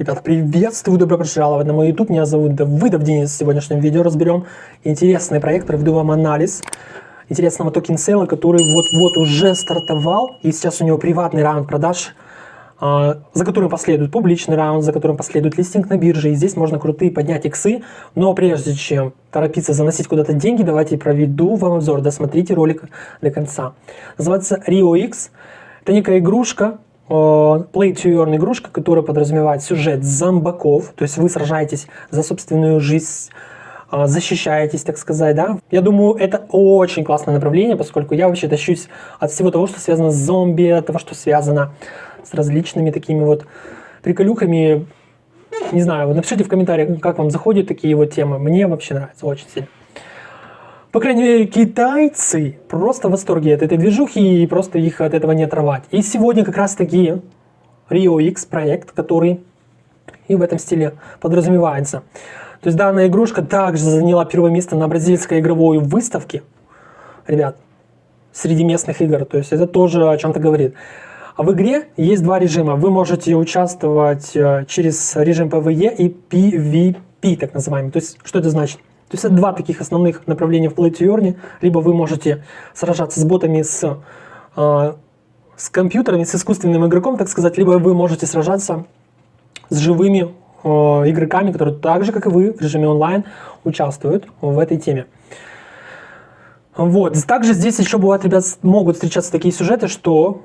Ребята, приветствую, добро пожаловать на мой YouTube. Меня зовут Давыдов Денис. В сегодняшнем видео разберем интересный проект, проведу вам анализ интересного token sale а, который вот-вот уже стартовал. И сейчас у него приватный раунд продаж, а, за которым последует публичный раунд, за которым последует листинг на бирже. И здесь можно крутые поднять иксы. Но прежде чем торопиться заносить куда-то деньги, давайте проведу вам обзор. Досмотрите ролик до конца. Называется Rio X. Это некая игрушка, Play to Earn игрушка, которая подразумевает сюжет зомбаков, то есть вы сражаетесь за собственную жизнь, а, защищаетесь, так сказать, да. Я думаю, это очень классное направление, поскольку я вообще тащусь от всего того, что связано с зомби, от того, что связано с различными такими вот приколюхами. Не знаю, напишите в комментариях, как вам заходят такие вот темы. Мне вообще нравится очень сильно. По крайней мере, китайцы просто в восторге от этой движухи и просто их от этого не оторвать. И сегодня как раз таки Rio X проект, который и в этом стиле подразумевается. То есть данная игрушка также заняла первое место на бразильской игровой выставке. Ребят, среди местных игр. То есть это тоже о чем-то говорит. А в игре есть два режима. Вы можете участвовать э, через режим PvE и PvP, так называемый. То есть что это значит? То есть это два таких основных направления в Play to Earn. Либо вы можете сражаться с ботами, с, э, с компьютерами, с искусственным игроком, так сказать, либо вы можете сражаться с живыми э, игроками, которые так же, как и вы, в режиме онлайн участвуют в этой теме. Вот. Также здесь еще бывает, ребят, могут встречаться такие сюжеты, что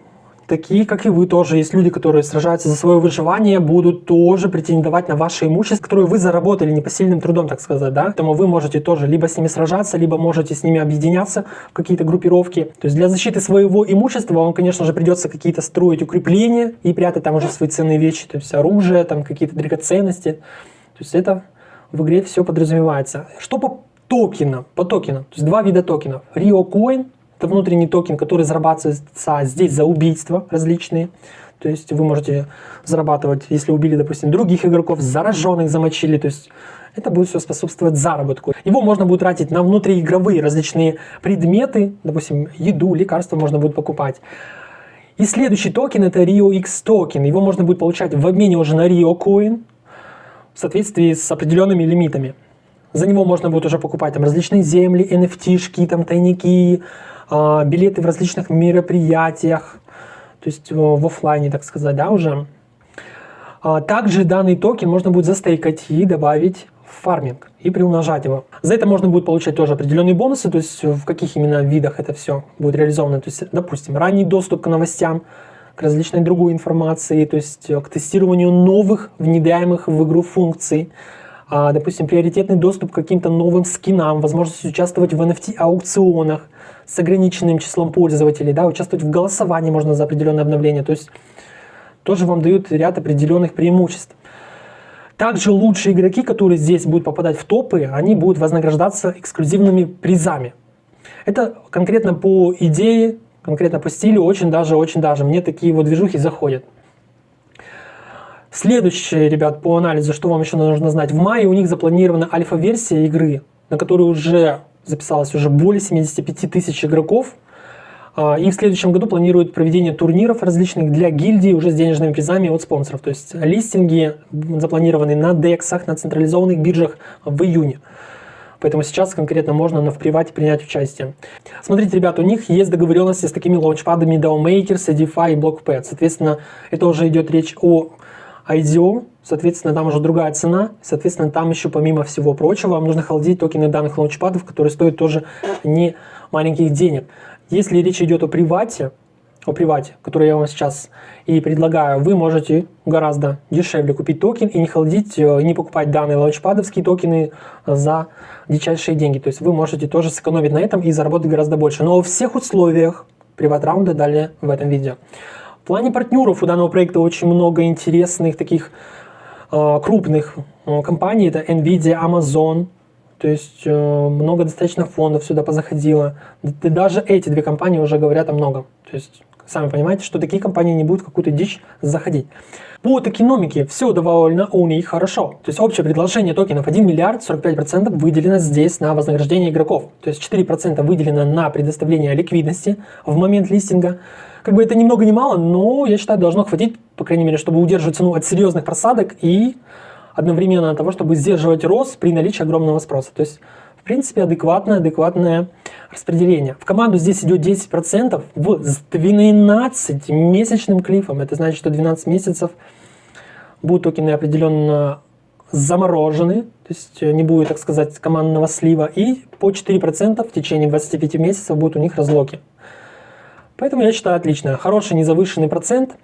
такие, как и вы тоже, есть люди, которые сражаются за свое выживание, будут тоже претендовать на ваше имущество, которое вы заработали непосильным трудом, так сказать, да. Поэтому вы можете тоже либо с ними сражаться, либо можете с ними объединяться в какие-то группировки. То есть для защиты своего имущества вам, конечно же, придется какие-то строить укрепления и прятать там уже свои ценные вещи, то есть оружие, там какие-то драгоценности. То есть это в игре все подразумевается. Что по токенам? По токенам. То есть два вида токенов. Rio Coin это внутренний токен, который зарабатывается здесь за убийства различные. То есть вы можете зарабатывать, если убили, допустим, других игроков, зараженных замочили. То есть это будет все способствовать заработку. Его можно будет тратить на внутриигровые различные предметы, допустим, еду, лекарства можно будет покупать. И следующий токен это Rio X токен. Его можно будет получать в обмене уже на Rio Coin в соответствии с определенными лимитами. За него можно будет уже покупать там различные земли, NFT-шки, там тайники, билеты в различных мероприятиях, то есть э, в офлайне, так сказать, да, уже. А, также данный токен можно будет застейкать и добавить в фарминг и приумножать его. За это можно будет получать тоже определенные бонусы, то есть в каких именно видах это все будет реализовано. То есть, допустим, ранний доступ к новостям, к различной другой информации, то есть э, к тестированию новых внедряемых в игру функций, а, допустим, приоритетный доступ к каким-то новым скинам, возможность участвовать в NFT-аукционах, с ограниченным числом пользователей, да, участвовать в голосовании можно за определенное обновление, то есть тоже вам дают ряд определенных преимуществ. Также лучшие игроки, которые здесь будут попадать в топы, они будут вознаграждаться эксклюзивными призами. Это конкретно по идее, конкретно по стилю, очень даже, очень даже. Мне такие вот движухи заходят. Следующее, ребят, по анализу, что вам еще нужно знать. В мае у них запланирована альфа-версия игры, на которую уже записалось уже более 75 тысяч игроков. А, и в следующем году планируют проведение турниров различных для гильдии уже с денежными призами от спонсоров. То есть листинги запланированы на DEX, на централизованных биржах в июне. Поэтому сейчас конкретно можно на в привате принять участие. Смотрите, ребята, у них есть договоренности с такими лаунчпадами DAO Maker, Edify и BlockPad. Соответственно, это уже идет речь о IDO, соответственно, там уже другая цена, соответственно, там еще помимо всего прочего вам нужно холдить токены данных лаунчпадов, которые стоят тоже не маленьких денег. Если речь идет о привате, о привате, который я вам сейчас и предлагаю, вы можете гораздо дешевле купить токен и не холдить, э, не покупать данные лаунчпадовские токены за дичайшие деньги. То есть вы можете тоже сэкономить на этом и заработать гораздо больше. Но во всех условиях приват-раунда далее в этом видео. В плане партнеров у данного проекта очень много интересных таких э, крупных э, компаний. Это Nvidia, Amazon, то есть э, много достаточно фондов сюда позаходило. Даже эти две компании уже говорят о многом. То есть Сами понимаете, что такие компании не будут какую-то дичь заходить. По токеномике все довольно у них хорошо. То есть общее предложение токенов 1 миллиард 45% выделено здесь на вознаграждение игроков. То есть 4% выделено на предоставление ликвидности в момент листинга. Как бы это ни много ни мало, но я считаю должно хватить, по крайней мере, чтобы удерживать цену от серьезных просадок и одновременно того, чтобы сдерживать рост при наличии огромного спроса. То есть принципе, адекватное, адекватное распределение. В команду здесь идет 10% в, с 12-месячным клифом. Это значит, что 12 месяцев будут токены определенно заморожены, то есть не будет, так сказать, командного слива, и по 4% в течение 25 месяцев будут у них разлоки. Поэтому я считаю отлично. Хороший незавышенный процент,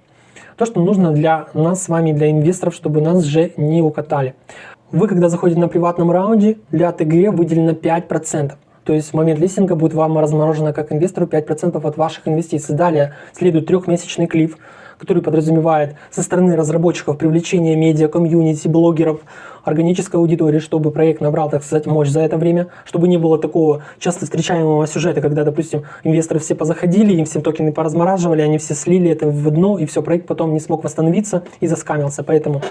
то, что нужно для нас с вами, для инвесторов, чтобы нас же не укатали. Вы, когда заходите на приватном раунде, для ТГ выделено 5%. То есть в момент листинга будет вам разморожено как инвестору 5% от ваших инвестиций. Далее следует трехмесячный клиф, который подразумевает со стороны разработчиков привлечение медиа, комьюнити, блогеров, органической аудитории, чтобы проект набрал, так сказать, мощь за это время, чтобы не было такого часто встречаемого сюжета, когда, допустим, инвесторы все позаходили, им все токены поразмораживали, они все слили это в дно, и все, проект потом не смог восстановиться и заскамился. Поэтому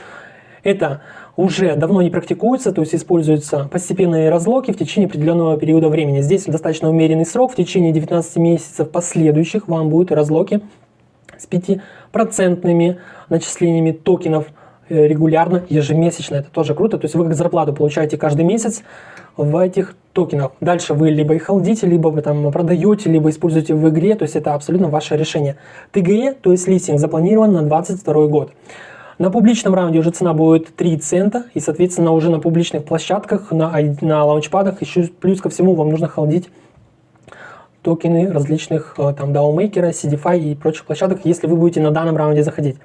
это уже давно не практикуется, то есть используются постепенные разлоки в течение определенного периода времени. Здесь достаточно умеренный срок, в течение 19 месяцев последующих вам будут разлоки с 5% начислениями токенов э, регулярно, ежемесячно. Это тоже круто. То есть вы как зарплату получаете каждый месяц в этих токенах. Дальше вы либо их холдите, либо вы там продаете, либо используете в игре. То есть это абсолютно ваше решение. ТГЕ, то есть листинг, запланирован на 2022 год. На публичном раунде уже цена будет 3 цента, и, соответственно, уже на публичных площадках, на, на лаунчпадах, еще плюс ко всему вам нужно холдить токены различных э, там DAO-мейкера, CDFI и прочих площадок, если вы будете на данном раунде заходить.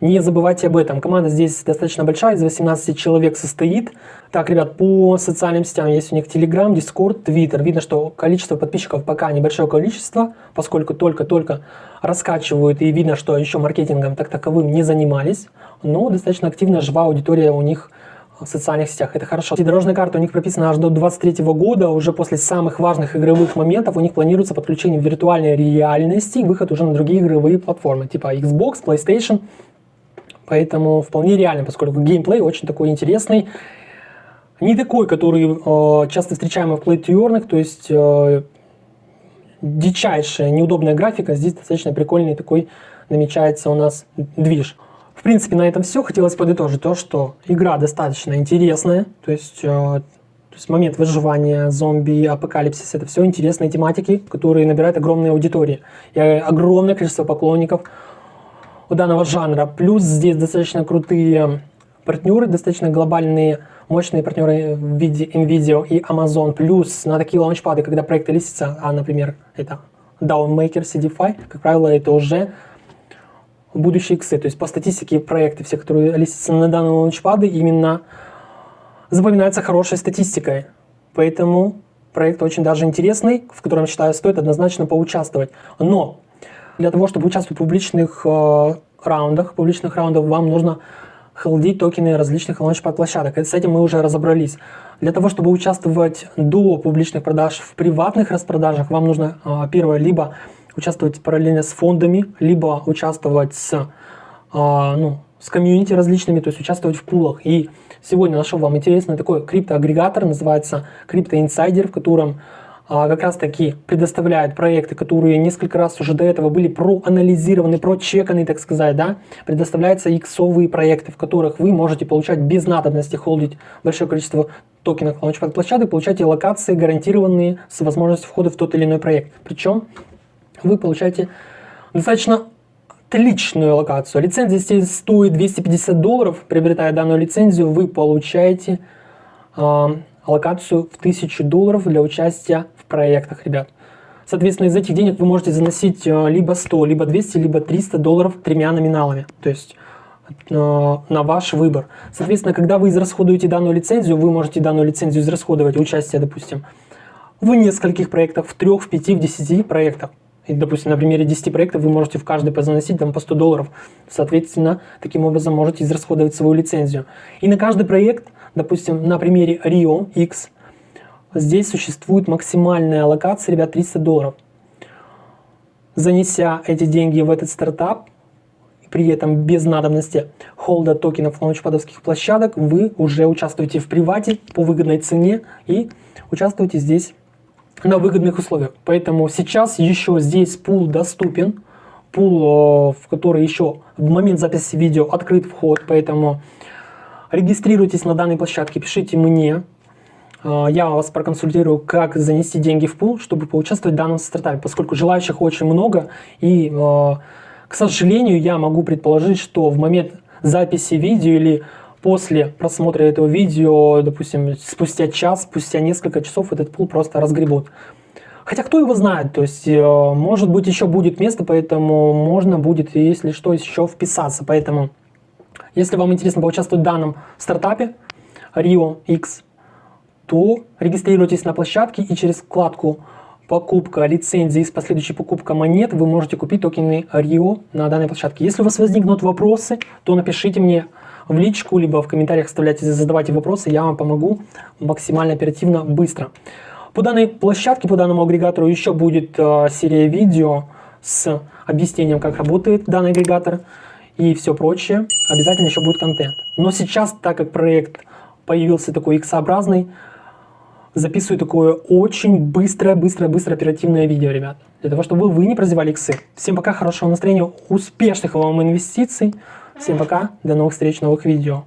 Не забывайте об этом. Команда здесь достаточно большая, из 18 человек состоит. Так, ребят, по социальным сетям есть у них Telegram, Discord, Twitter. Видно, что количество подписчиков пока небольшое количество, поскольку только-только раскачивают, и видно, что еще маркетингом так таковым не занимались. Но достаточно активная, живая аудитория у них в социальных сетях. Это хорошо. И дорожная карта у них прописана аж до 2023 года. Уже после самых важных игровых моментов у них планируется подключение виртуальной реальности и выход уже на другие игровые платформы, типа Xbox, PlayStation Поэтому вполне реально, поскольку геймплей очень такой интересный. Не такой, который э, часто встречаемый в to то есть э, дичайшая, неудобная графика. Здесь достаточно прикольный такой намечается у нас движ. В принципе, на этом все. Хотелось подытожить то, что игра достаточно интересная. То есть, э, то есть момент выживания, зомби, апокалипсис, это все интересные тематики, которые набирают огромные аудитории. И огромное количество поклонников у данного жанра. Плюс здесь достаточно крутые партнеры, достаточно глобальные, мощные партнеры в виде NVIDIA и Amazon. Плюс на такие лаунчпады, когда проекты листятся, а, например, это Downmaker, CDFI, как правило, это уже будущие иксы. То есть по статистике проекты, все, которые листятся на данные лаунчпады, именно запоминаются хорошей статистикой. Поэтому проект очень даже интересный, в котором, считаю, стоит однозначно поучаствовать. Но для того, чтобы участвовать в публичных э, раундах, публичных раундах вам нужно холдить токены различных лаунчпад площадок. И с этим мы уже разобрались. Для того, чтобы участвовать до публичных продаж в приватных распродажах, вам нужно, э, первое, либо участвовать параллельно с фондами, либо участвовать с, э, ну, с комьюнити различными, то есть участвовать в пулах. И сегодня нашел вам интересный такой криптоагрегатор, называется Crypto Insider, в котором как раз таки предоставляет проекты, которые несколько раз уже до этого были проанализированы, прочеканы, так сказать, да, предоставляются иксовые проекты, в которых вы можете получать без надобности холдить большое количество токенов лаунчпад площадок, получаете локации гарантированные с возможностью входа в тот или иной проект. Причем вы получаете достаточно отличную локацию. Лицензия здесь стоит 250 долларов. Приобретая данную лицензию, вы получаете э, локацию в 1000 долларов для участия проектах, ребят. Соответственно, из этих денег вы можете заносить э, либо 100, либо 200, либо 300 долларов тремя номиналами. То есть э, на ваш выбор. Соответственно, когда вы израсходуете данную лицензию, вы можете данную лицензию израсходовать участие, допустим, в нескольких проектах, в трех, в пяти, в десяти проектах. И, допустим, на примере 10 проектов вы можете в каждый позаносить там по 100 долларов. Соответственно, таким образом можете израсходовать свою лицензию. И на каждый проект, допустим, на примере Rio X – Здесь существует максимальная аллокация, ребят, 300 долларов. занеся эти деньги в этот стартап, при этом без надобности холда токенов лаунчпадовских площадок, вы уже участвуете в привате по выгодной цене и участвуете здесь на выгодных условиях. Поэтому сейчас еще здесь пул доступен, пул, в который еще в момент записи видео открыт вход, поэтому регистрируйтесь на данной площадке, пишите мне, э, я вас проконсультирую, как занести деньги в пул, чтобы поучаствовать в данном стартапе, поскольку желающих очень много, и, э, к сожалению, я могу предположить, что в момент записи видео или после просмотра этого видео, допустим, спустя час, спустя несколько часов этот пул просто разгребут. Хотя кто его знает, то есть, э, может быть, еще будет место, поэтому можно будет, если что, еще вписаться. Поэтому, если вам интересно поучаствовать в данном стартапе Rio X, то регистрируйтесь на площадке и через вкладку покупка лицензии с последующей покупкой монет вы можете купить токены Rio на данной площадке. Если у вас возникнут вопросы, то напишите мне в личку, либо в комментариях оставляйте, задавайте вопросы, я вам помогу максимально оперативно, быстро. По данной площадке, по данному агрегатору еще будет э, серия видео с объяснением, как работает данный агрегатор и все прочее. Обязательно еще будет контент. Но сейчас, так как проект появился такой X-образный, записываю такое очень быстрое, быстрое, быстрое оперативное видео, ребят. Для того, чтобы вы не прозевали иксы. Всем пока, хорошего настроения, успешных вам инвестиций. Всем пока, до новых встреч, новых видео.